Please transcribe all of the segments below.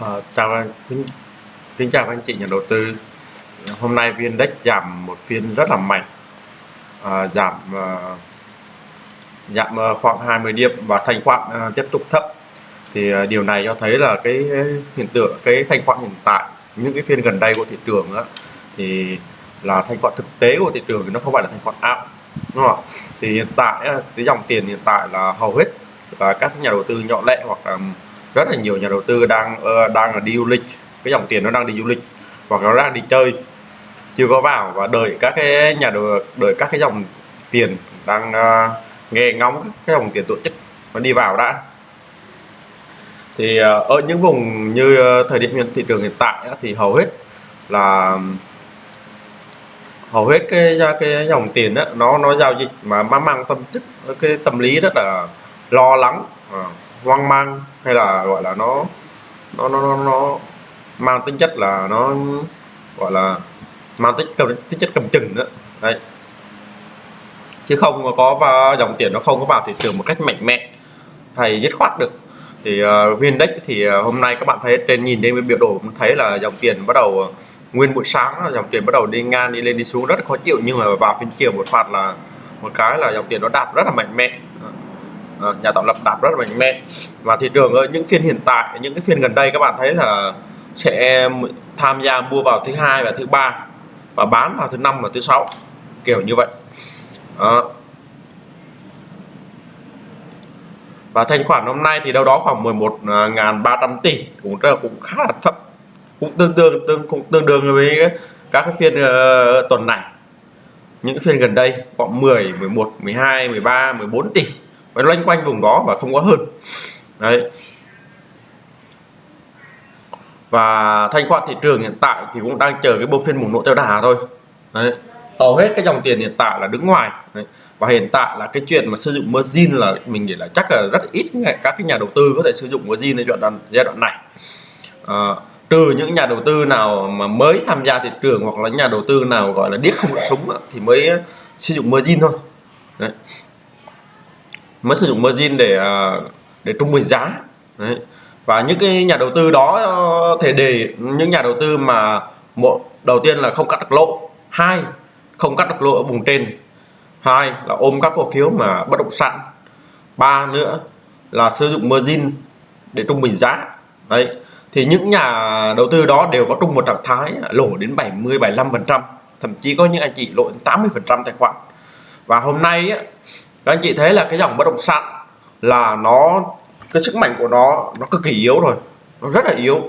À, chào anh, kính, kính chào anh chị nhà đầu tư. Hôm nay VN Index giảm một phiên rất là mạnh, à, giảm à, giảm khoảng 20 điểm và thanh khoản à, tiếp tục thấp. Thì à, điều này cho thấy là cái hiện tượng cái thanh khoản hiện tại những cái phiên gần đây của thị trường á, thì là thanh khoản thực tế của thị trường thì nó không phải là thanh khoản ảo, đúng không ạ? Thì hiện tại cái dòng tiền hiện tại là hầu hết là các nhà đầu tư nhỏ lẻ hoặc là rất là nhiều nhà đầu tư đang uh, đang là đi du lịch. Cái dòng tiền nó đang đi du lịch hoặc nó đang đi chơi. Chưa có vào và đợi các cái nhà đầu đợi các cái dòng tiền đang uh, nghe ngóng cái dòng tiền tổ chức nó đi vào đã. Thì uh, ở những vùng như uh, thời điểm hiện thị trường hiện tại thì hầu hết là hầu hết cái cái dòng tiền đó nó nó giao dịch mà mang mang tâm chức cái tâm lý rất là lo lắng hoang mang hay là gọi là nó nó nó nó, nó mang tính chất là nó gọi là mang tính cầm tính chất cầm chừng đó đấy. Chứ không có và dòng tiền nó không có vào thị trường một cách mạnh mẽ hay dứt khoát được. Thì ờ, uh, VN thì uh, hôm nay các bạn thấy trên nhìn trên biểu đồ thấy là dòng tiền bắt đầu ờ, nguyên buổi sáng là dòng tiền bắt đầu đi ngang đi lên đi xuống rất khó chịu. Nhưng mà vào phiên chiều một phát là một cái là dòng tiền nó đạp rất là mạnh mẽ. Ờ, nhà tạo lập đạp rất là mạnh mẽ. Và thị trường ở những phiên hiện tại những cái phiên gần đây các bạn thấy là sẽ tham gia mua vào thứ hai và thứ ba và bán vào thứ năm và thứ sáu kiểu như vậy. Đó. và thanh khoản hôm nay thì đâu đó khoảng 11.300 tỷ cũng rất là cũng khá là thấp cũng tương đương tương cũng tương đương với các cái phiên uh, tuần này. Những phiên gần đây khoảng 10 11 12 13 14 tỷ và loanh quanh vùng đó và không có hơn. Đấy. Và thanh khoản thị trường hiện tại thì cũng đang chờ cái bộ phiên bùng nổ theo đà thôi. Đấy. Hầu hết cái dòng tiền hiện tại là đứng ngoài. Đấy. và hiện tại là cái chuyện mà sử dụng margin là mình nghĩ là chắc là rất ít các cái nhà đầu tư có thể sử dụng margin giai đoạn giai đoạn này. À, trừ những nhà đầu tư nào mà mới tham gia thị trường hoặc là nhà đầu tư nào gọi là điếc không được súng thì mới sử dụng margin thôi. Đấy mới sử dụng margin để à, để trung bình giá. Đấy. và những cái nhà đầu tư đó ờ, thể để những nhà đầu tư mà một đầu tiên là không cắt được lỗ. Hai không cắt được lỗ ở vùng trên hai là ôm các cổ phiếu mà bất động sản. Ba nữa là sử dụng margin để trung bình giá. Đấy. Thì những nhà đầu tư đó đều có chung một trạng thái lỗ đến 70 75 phần trăm. Thậm chí có những anh chị lỗ 80 phần trăm tài khoản. Và hôm nay á, các anh chị thấy là cái dòng bất động sản là nó, cái sức mạnh của nó nó cực kỳ yếu rồi. Nó rất là yếu.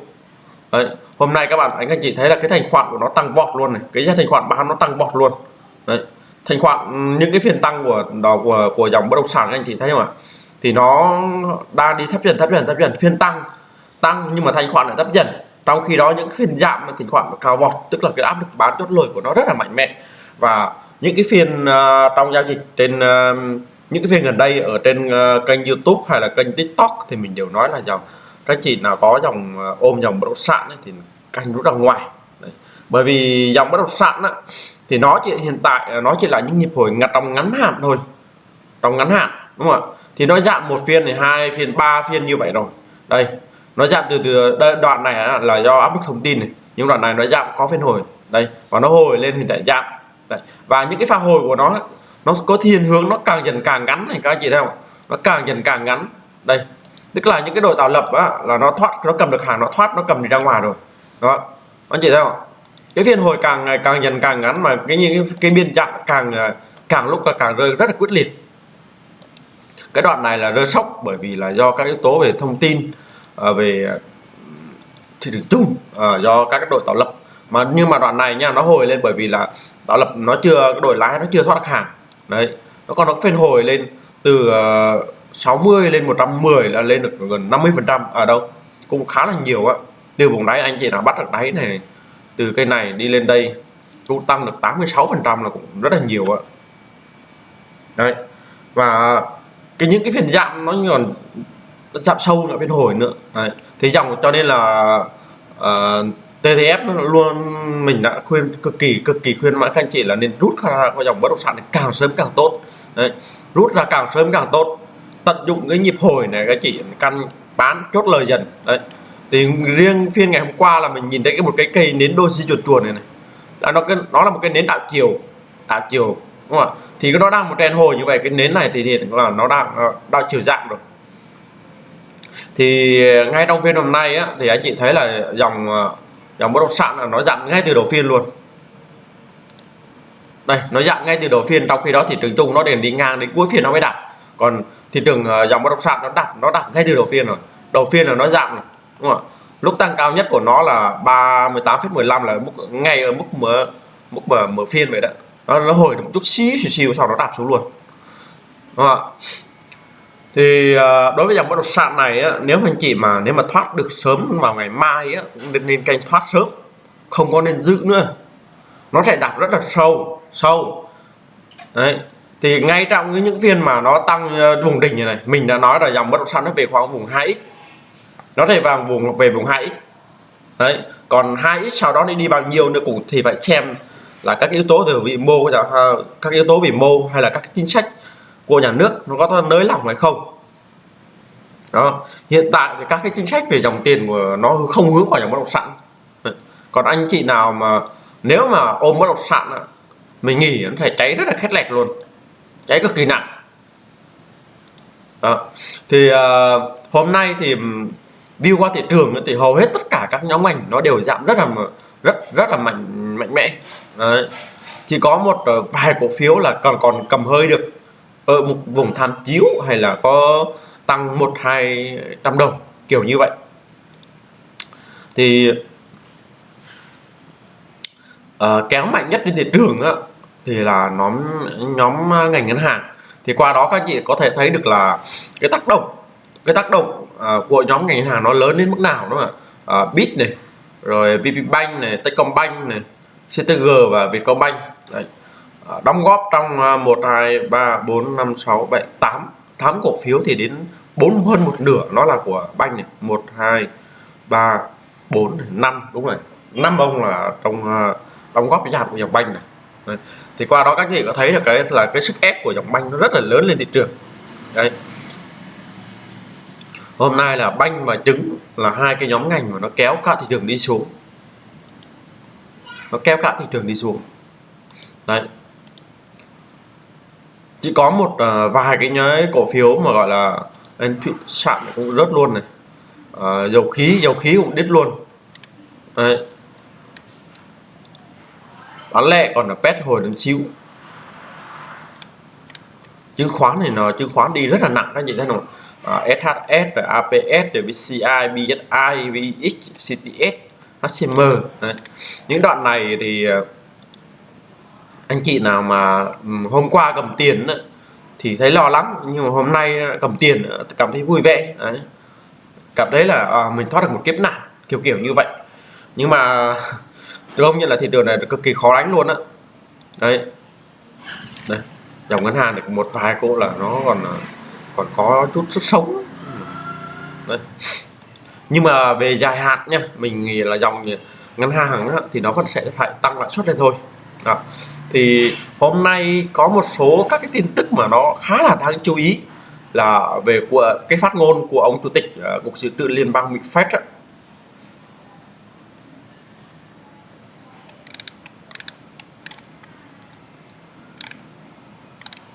Đấy. hôm nay các bạn, anh anh chị thấy là cái thành khoản của nó tăng vọt luôn này. Cái giá thành khoản bán nó tăng vọt luôn. Đấy. thành khoản, những cái phiên tăng của, đó, của của dòng bất động sản, anh chị thấy không ạ? Thì nó đang đi thấp dần thấp dần thấp dần. Phiên tăng tăng nhưng mà thành khoản lại thấp dần. Trong khi đó những phiên giảm mà thành khoản cao vọt, tức là cái áp lực bán chốt lời của nó rất là mạnh mẽ. Và những cái phiên uh, trong giao dịch trên uh, những cái phiên gần đây ở trên uh, kênh YouTube hay là kênh TikTok thì mình đều nói là dòng các chị nào có dòng uh, ôm dòng bất động sản ấy, thì canh rút ra ngoài. Đấy. bởi vì dòng bất động sản á, thì nó chỉ hiện tại nó chỉ là những nhịp hồi ngặt trong ngắn hạn thôi. Trong ngắn hạn đúng không ạ? Thì nó giảm một phiên thì hai phiên ba phiên như vậy rồi. Đây nó giảm từ từ đây đoạn này là do áp lực thông tin này nhưng đoạn này nó giảm có phiên hồi. Đây và nó hồi lên thì lại giảm. Đấy. và những cái pha hồi của nó nó có thiên hướng nó càng dần càng ngắn này các anh chị thấy không? Nó càng dần càng ngắn. Đây. Tức là những cái đội tạo lập á, là nó thoát nó cầm được hàng nó thoát nó cầm đi ra ngoài rồi. Đó. Anh chị thấy không? Cái phiên hồi càng ngày càng dần càng ngắn mà cái những cái, cái biên chặn càng ờ, càng lúc là càng rơi rất là quyết liệt. Cái đoạn này là rơi sốc bởi vì là do các yếu tố về thông tin ờ, về thị trường chung ờ, do các đội tạo lập mà nhưng mà đoạn này nha nó hồi lên bởi vì là tạo lập nó chưa đổi lái nó chưa thoát hàng. Đấy nó còn nó phên hồi lên từ ờ, uh, 60 lên 110 là lên được gần 50 phần trăm. Ở đâu? Cũng khá là nhiều á. Từ vùng đáy anh chị nào bắt được đáy này từ cây này đi lên đây cũng tăng được 86 phần trăm là cũng rất là nhiều ạ đấy và cái những cái phiên giảm nó còn giảm sâu nữa phiên hồi nữa. Đấy. thì dòng cho nên là uh, TTF nó luôn mình đã khuyên cực kỳ cực kỳ khuyên mãi các anh chị là nên rút ra khỏi dòng bất động sản này càng sớm càng tốt. Đấy. rút ra càng sớm càng tốt. Tận dụng cái nhịp hồi này các chị căn bán chốt lời dần. Đấy thì riêng phiên ngày hôm qua là mình nhìn thấy cái một cái cây nến đôi di chuột chuột này này. À, nó cái nó là một cái nến đảo chiều đảo chiều đúng không ạ? Thì nó đang một đèn hồi như vậy cái nến này thì hiện là nó đang ờ, đảo chiều dạng rồi. Thì ờ, ngay trong phiên hôm nay á, thì anh chị thấy là dòng ờ, dòng bất động sản là nó giảm ngay từ đầu phiên luôn. Đây nó giảm ngay từ đầu phiên trong khi đó thị trường chung nó đền đi ngang đến cuối phiên nó mới đạt còn thị trường ờ, dòng bất động sản nó đặt nó đặt ngay từ đầu phiên rồi. Đầu phiên là nó giảm rồi đúng không ạ? Lúc tăng cao nhất của nó là 38,15 là mức ngay ở mức mở mức mở mở phiên vậy đó. Nó, nó hồi được một chút xíu xíu, xíu sau đó đạp xuống luôn. Đúng không ạ? Thì à, đối với dòng bất động sản này á, nếu anh chị mà nếu mà thoát được sớm vào ngày mai á, cũng nên, nên canh thoát sớm. Không có nên giữ nữa. Nó sẽ đạp rất là sâu sâu. Đấy. Thì ngay trong những phiên mà nó tăng à, vùng đỉnh như này mình đã nói là dòng bất động sản nó về khoảng vùng 2x nó thể vào vùng về vùng 2x đấy. Còn 2x sau đó đi đi bao nhiêu nữa cũng thì phải xem là các yếu tố từ vị mô à, các yếu tố vĩ mô hay là các chính sách của nhà nước nó có nới lỏng hay không. Đó. Hiện tại thì các cái chính sách về dòng tiền của nó không hướng vào dòng bất động sản. Còn anh chị nào mà nếu mà ôm bất động sản mình nghỉ nó sẽ cháy rất là khét lẹt luôn. Cháy cực kỳ nặng. Đó. thì uh, hôm nay thì view qua thị trường thì hầu hết tất cả các nhóm ngành nó đều giảm rất là rất rất là mạnh mạnh mẽ. Đấy. chỉ có một ờ, vài cổ phiếu là còn còn cầm hơi được ở một vùng tham chiếu hay là có tăng một hai trăm đồng kiểu như vậy. Thì uh, kéo mạnh nhất trên thị trường á, thì là nhóm nhóm ngành ngân hàng. Thì qua đó các chị có thể thấy được là cái tác động cái tác động uh, của nhóm ngành ngân hàng nó lớn đến mức nào đúng không ạ? Uh, bit này rồi vpbank này Techcombank này CTG và Vietcombank. Đấy. Ờ, đóng góp trong 1 2 3 4 5 6 7 8 8 cổ phiếu thì đến 4 hơn một nửa nó là của banh này. 1 2 3 4 5 đúng rồi. 5 ông là trong ờ, đóng góp cái giảm của dòng banh này. Đấy. thì qua đó các chị có thấy là cái là cái sức ép của dòng banh nó rất là lớn lên thị trường. Đây hôm nay là banh và trứng là hai cái nhóm ngành mà nó kéo cả thị trường đi xuống. Nó kéo cả thị trường đi xuống. Đấy chỉ có một uh, vài cái nhớ cổ phiếu mà gọi là anh thụy sạn cũng rớt luôn này. Uh, dầu khí dầu khí cũng đứt luôn. Đấy. Bán lẻ còn là pet hồi đứng xíu chứng khoán này nó chứng khoán đi rất là nặng các chị thấy không? À, SHS rồi APS rồi VCI BSI VX CTS HCM Đấy. những đoạn này thì à, anh chị nào mà hôm qua cầm tiền thì thấy lo lắng nhưng mà hôm nay cầm tiền ờ, cảm thấy vui vẻ Đấy. cảm thấy là à, mình thoát được một kiếp nạn kiểu kiểu như vậy. Nhưng mà công nhận là thị trường này cực kỳ khó đánh luôn á. Đấy. Đây dòng ngân hàng được một vài cô là nó còn ờ, còn có chút sức sống đấy. nhưng mà về dài hạn nha mình nghĩ là dòng ngân hàng thì nó vẫn sẽ phải tăng lãi suất lên thôi đó. thì hôm nay có một số các cái tin tức mà nó khá là đáng chú ý là về của cái phát ngôn của ông chủ tịch uh, cục dự trữ liên bang Mỹ Fed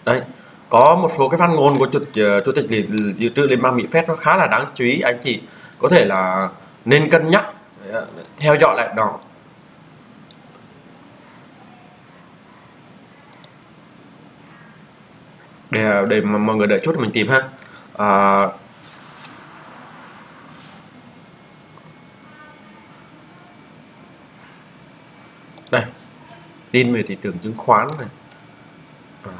đấy có một số cái phát ngôn của chủ, uh, chủ tịch dự trữ liên bang mỹ Fed nó khá là đáng chú ý anh chị có thể là nên cân nhắc ờ, theo dõi lại đó để để mà mọi người đợi chút mình tìm ha. À, đây tin về thị trường chứng khoán này. À,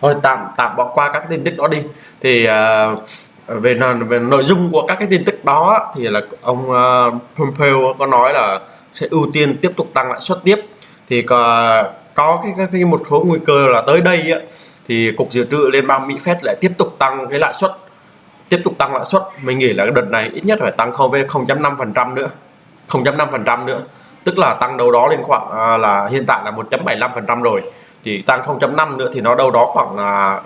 thôi tạm tạm bỏ qua các tin tức đó đi. Thì uh, Ờ, về về nội dung của các cái tin tức đó thì là ông uh, Pompeo có nói là sẽ ưu tiên tiếp tục tăng lãi suất tiếp. Thì có, có cái, cái, một số nguy cơ là tới đây ấy, thì cục dự trữ liên bang Mỹ Fed lại tiếp tục tăng cái lãi suất tiếp tục tăng lãi suất. Mình nghĩ là cái đợt này ít nhất phải tăng không về 0.5% nữa 0.5% nữa. Tức là tăng đâu đó lên khoảng à, là hiện tại là 1.75% rồi. Thì tăng 0.5 nữa thì nó đâu đó khoảng là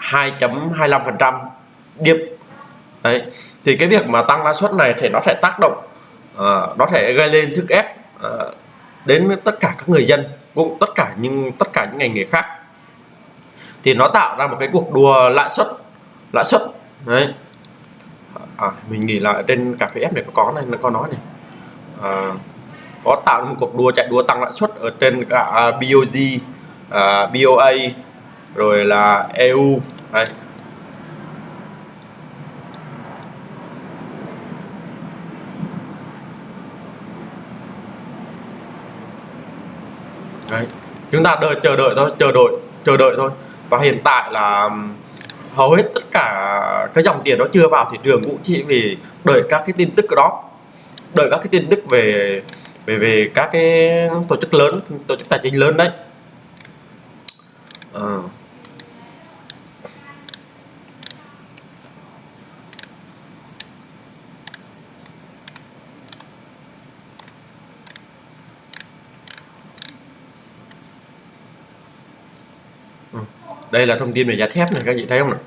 2.25% điểm đấy. Thì cái việc mà tăng lãi suất này thì nó sẽ tác động uh, nó sẽ gây lên sức ép uh, đến tất cả các người dân cũng tất cả những tất cả những ngành nghề khác. Thì nó tạo ra một cái cuộc đua lãi suất lãi suất. Đấy. À, mình nghĩ là trên cà phê ép này có này nó có nói này. À, có tạo ra một cuộc đua chạy đua tăng lãi suất ở trên cả BOG à, BOA rồi là EU đấy. Đấy. chúng ta đợi, chờ đợi thôi, chờ đợi chờ đợi thôi và hiện tại là hầu hết tất cả cái dòng tiền nó chưa vào thị trường cũng chỉ vì đợi các cái tin tức đó đợi các cái tin tức về về về các cái tổ chức lớn, tổ chức tài chính lớn đấy à. Đây là thông tin về giá thép này các chị thấy không nào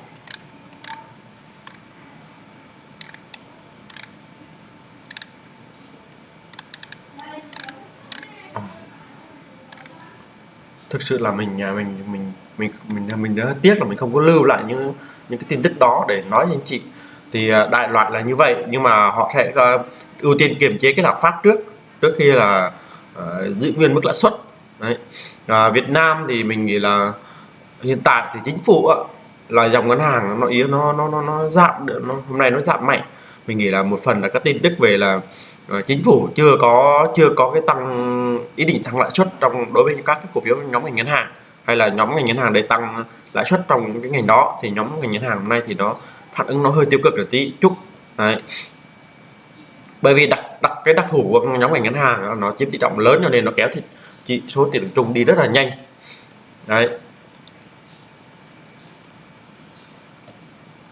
thực sự là mình nhà mình mình mình mình mình đã tiếc là mình không có lưu lại những những cái tin tức đó để nói với anh chị. Thì à, đại loại là như vậy nhưng mà họ sẽ uh, ưu tiên kiềm chế cái lạm phát trước trước khi là uh, giữ nguyên mức lãi suất. Đấy. À, Việt Nam thì mình nghĩ là hiện tại thì chính phủ là dòng ngân hàng nó yếu nó nó nó nó giảm nó, hôm nay nó giảm mạnh. Mình nghĩ là một phần là các tin tức về là ờ, chính phủ chưa có chưa có cái tăng ý định tăng lãi suất trong đối với các cái cổ phiếu nhóm ngành ngân hàng hay là nhóm ngành ngân hàng để tăng lãi suất trong cái ngành đó thì nhóm ngành ngân hàng hôm nay thì nó phản ứng nó hơi tiêu cực một tí chút đấy. Bởi vì đặc đặc cái đặc thù của nhóm ngành ngân hàng nó chiếm tỷ trọng lớn cho nên nó kéo thì chỉ số tiền chung đi rất là nhanh. Đấy.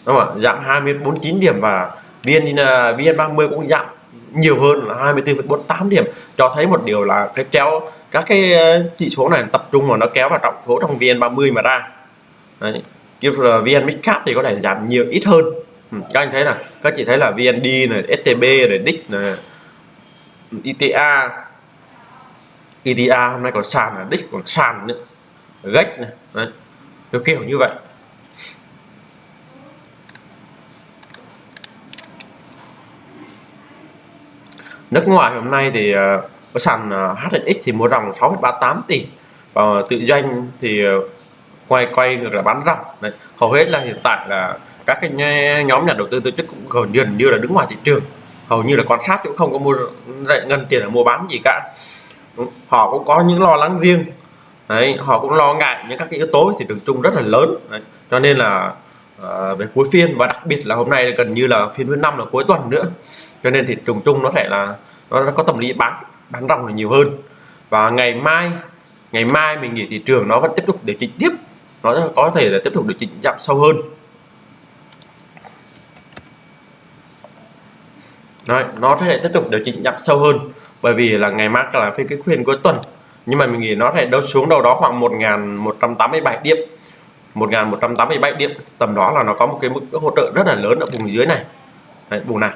Đúng không ạ? Giảm 249 điểm và VN à, VN30 cũng giảm nhiều hơn là 24,48 điểm. Cho thấy một điều là cái kéo các cái ờ, chỉ số này tập trung vào nó kéo vào trọng số trong VN30 mà ra. Đấy. VN Midcap thì có thể giảm nhiều ít hơn. Ừ, các anh thấy là các chị thấy là VND này STB này DIC này ITA ITA hôm nay còn sàn là DIC còn sàn nữa gách này. Đấy. kiểu như vậy. Nước ngoài hôm nay thì ờ, có sàn ờ, HNX thì mua ròng 6,38 tỷ. Và tự doanh thì ờ, quay quay ngược là bán ròng Đấy. hầu hết là hiện tại là các cái nhóm nhà đầu tư tổ chức cũng gần như, như là đứng ngoài thị trường. Hầu như là quan sát cũng không có mua ngân tiền là mua bán gì cả. Họ cũng có những lo lắng riêng. Đấy, họ cũng lo ngại những các cái yếu tố thì trường chung rất là lớn. Đấy. cho nên là à, về cuối phiên và đặc biệt là hôm nay gần như là phiên thứ năm là cuối tuần nữa cho nên thì trường chung nó sẽ là nó có tâm lý bán bán ròng là nhiều hơn. Và ngày mai ngày mai mình nghĩ thị trường nó vẫn tiếp tục điều chỉnh tiếp nó có thể là tiếp tục điều chỉnh giảm sâu hơn. Đấy, nó sẽ tiếp tục điều chỉnh giảm sâu hơn bởi vì là ngày mai là phiên cái phiên cuối tuần. Nhưng mà mình nghĩ nó sẽ đâu xuống đâu đó khoảng 1.187 điểm. 1.187 điểm tầm đó là nó có một cái mức hỗ trợ rất là lớn ở vùng dưới này. Đấy, vùng này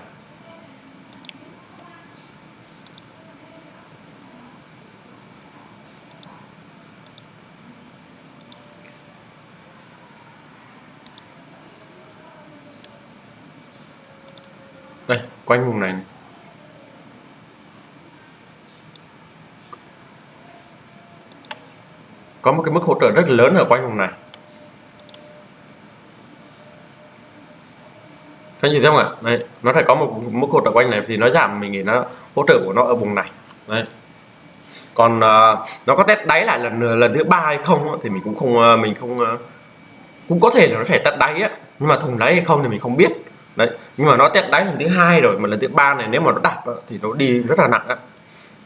đây quanh vùng này, này. có một cái mức hỗ trợ rất lớn ở quanh vùng này. Các nhìn thấy không ạ? Đây nó phải có một mức hỗ trợ quanh này thì nó giảm mình nghĩ nó hỗ trợ của nó ở vùng này. Đấy còn uh, nó có test đáy lại lần lần thứ ba hay không thì mình cũng không uh, mình không uh, cũng có thể là nó phải test đáy á nhưng mà thùng đáy hay không thì mình không biết đấy nhưng mà nó test đáy lần thứ hai rồi mà lần thứ ba này nếu mà nó đạt thì nó đi rất là nặng á.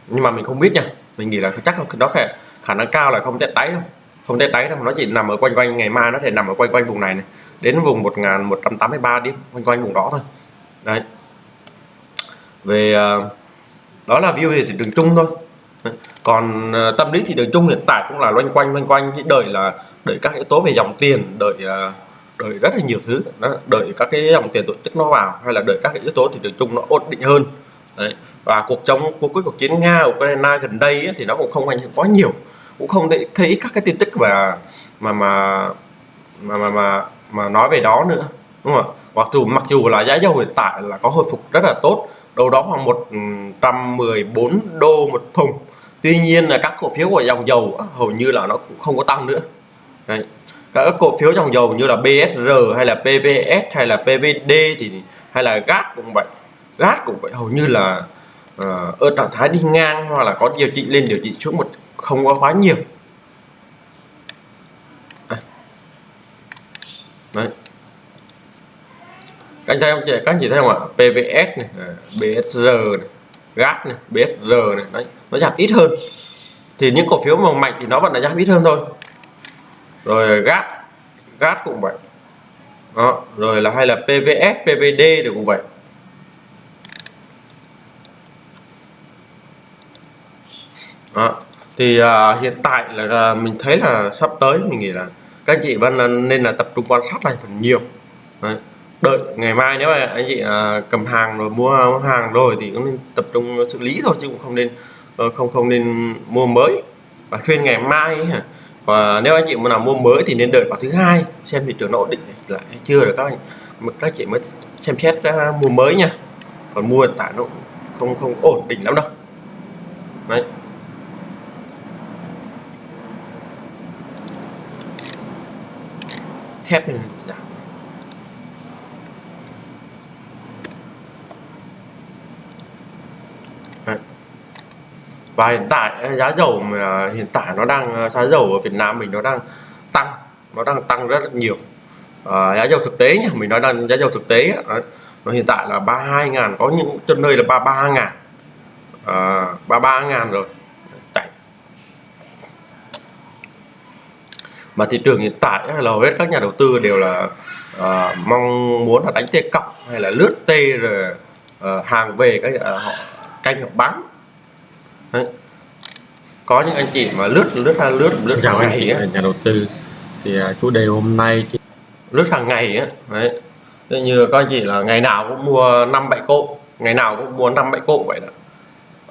Nhưng mà mình không biết nha mình nghĩ là chắc là nó khả, khả năng cao là không test đáy đâu không test đáy đâu nó chỉ nằm ở quanh quanh ngày mai nó thể nằm ở quanh quanh vùng này này đến vùng 1183 đi quanh quanh vùng đó thôi. Đấy. Về ờ, đó là view về thị trường chung thôi. Còn ờ, tâm lý thị trường chung hiện tại cũng là loanh quanh loanh quanh cái đợi là đợi các yếu tố về dòng tiền đợi ờ, đợi rất là nhiều thứ. Đó, đợi các cái dòng tiền tổ chức nó vào hay là đợi các cái yếu tố thị trường chung nó ổn định hơn. Đấy. và cuộc chống cuộc cuối cuộc chiến nga ukraine gần đây ấy, thì nó cũng không ảnh hưởng quá nhiều. Cũng không thấy, thấy các cái tin tức mà mà mà mà mà mà, mà nói về đó nữa đúng không ạ? Mặc dù mặc dù là giá dầu hiện tại là có hồi phục rất là tốt đâu đó khoảng 114 ừ, đô một thùng. Tuy nhiên là các cổ phiếu của dòng dầu hầu như là nó cũng không có tăng nữa. Đấy các cổ phiếu dòng dầu như là BSR hay là PVS hay là PVD thì hay là GAT cũng vậy. GAT cũng vậy. Hầu như là uh, ở trạng thái đi ngang hoặc là có điều chỉnh lên điều chỉnh xuống một không có quá nhiều. Đấy. Các anh thấy không? Chị các anh chị thấy không ạ? PVS này à, BSR này GAT này BSR này. Đấy. Nó giảm ít hơn. Thì những cổ phiếu màu mạnh thì nó vẫn là giảm ít hơn thôi rồi GAT GAT cũng vậy. Đó rồi là hay là PVS PVD thì cũng vậy. Đó. thì uh, hiện tại là uh, mình thấy là sắp tới mình nghĩ là các anh chị vẫn nên là tập trung quan sát lại phần nhiều. Đấy đợi ngày mai nếu mà anh chị à, cầm hàng rồi mua hàng rồi thì cũng nên tập trung xử lý thôi chứ cũng không nên ờ, không không nên mua mới. Và khuyên ngày mai ấy, và nếu anh chị muốn làm mua mới thì nên đợi vào thứ hai xem thị trường nó ổn định lại hay chưa được các anh. Các chị mới xem xét uh, mua mới nha. Còn mua hiện tại nó không không ổn định lắm đâu. Đấy. Thép này giảm và hiện tại giá dầu mà hiện tại nó đang giá dầu ở Việt Nam mình nó đang tăng nó đang tăng rất là nhiều. À, giá dầu thực tế nhỉ mình nói đang giá dầu thực tế đấy, nó hiện tại là 32 ngàn có những chân nơi là 33 ngàn. À, 33 ngàn rồi. Đấy. mà thị trường hiện tại là hầu hết các nhà đầu tư đều là à, mong muốn là đánh tê cọc hay là lướt tê rồi à, hàng về các à, họ canh họ bán. Đấy. có những anh chị mà lướt lướt ra lướt lướt chào hàng anh chị ngày nhà đầu tư. Thì uh, chủ đề hôm nay thì lướt hàng ngày á. Đấy. Thế như các anh chị là ngày nào cũng mua năm bảy cộ. Ngày nào cũng mua năm bảy cộ vậy đó.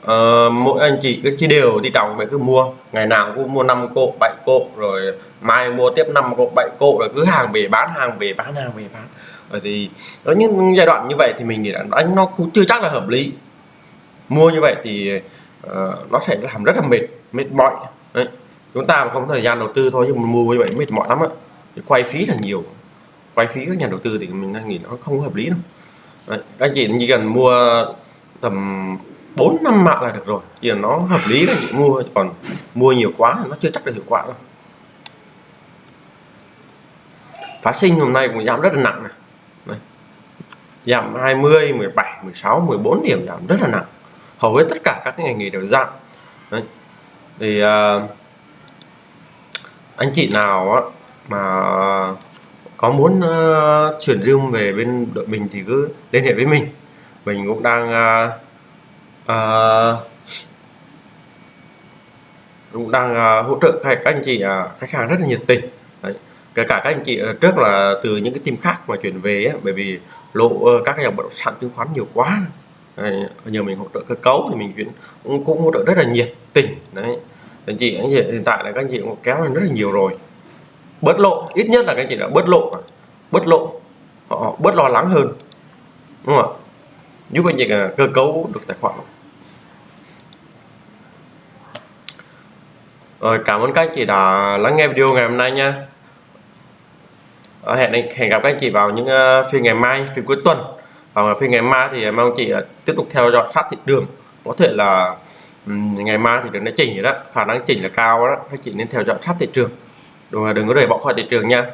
Ờ, mỗi anh chị cứ chia đều đi trọng vậy cứ mua. Ngày nào cũng mua năm cộ bảy cộ rồi mai mua tiếp năm cộ bảy cộ rồi cứ hàng về bán hàng về bán hàng về bán. Rồi thì ở những giai đoạn như vậy thì mình nghĩ là anh nó cũng chưa chắc là hợp lý. Mua như vậy thì Ờ, nó sẽ làm rất là mệt mệt mỏi. Đấy. chúng ta mà không có thời gian đầu tư thôi, nhưng mà mua như vậy mệt mỏi lắm á. Quay phí là nhiều. Quay phí các nhà đầu tư thì mình đang nghĩ nó không hợp lý đâu. Đấy. các anh chị chỉ cần mua tầm 4 năm mạng là được rồi. Chỉ là nó hợp lý là chị mua, còn mua nhiều quá nó chưa chắc là hiệu quả đâu. Phá sinh hôm nay cũng giảm rất là nặng này Đây. giảm 20 17 16 14 điểm giảm rất là nặng hầu hết tất cả các ngành nghề đều giảm Đấy. thì uh, anh chị nào á, mà có muốn uh, chuyển room về bên đội mình thì cứ liên hệ với mình mình cũng đang uh, uh, cũng đang uh, hỗ trợ các, anh chị uh, khách hàng rất là nhiệt tình Đấy. kể cả các anh chị uh, trước là từ những cái team khác mà chuyển về ấy, bởi vì lộ uh, các cái dòng bất động sản chứng khoán nhiều quá nhờ mình hỗ trợ cơ cấu thì mình cũng, cũng hỗ trợ rất là nhiệt tình. Đấy. Anh chị anh chị hiện tại là các anh chị cũng kéo lên rất là nhiều rồi. Bớt lộ ít nhất là các anh chị đã bớt lộ bớt lộ. Họ bớt lo lắng hơn. Đúng không ạ? Giúp anh chị à, cơ cấu được tài khoản. Rồi cảm ơn các anh chị đã lắng nghe video ngày hôm nay nha. Ờ, hẹn hẹn gặp các anh chị vào những ờ, phiên ngày mai phiên cuối tuần và phiên ngày mai thì mong chị ờ, tiếp tục theo dõi sát thị trường có thể là ngày mai thì đừng nó chỉnh vậy đó khả năng chỉnh là cao đó các chị nên theo dõi sát thị trường đừng, đừng có để bỏ khỏi thị trường nha.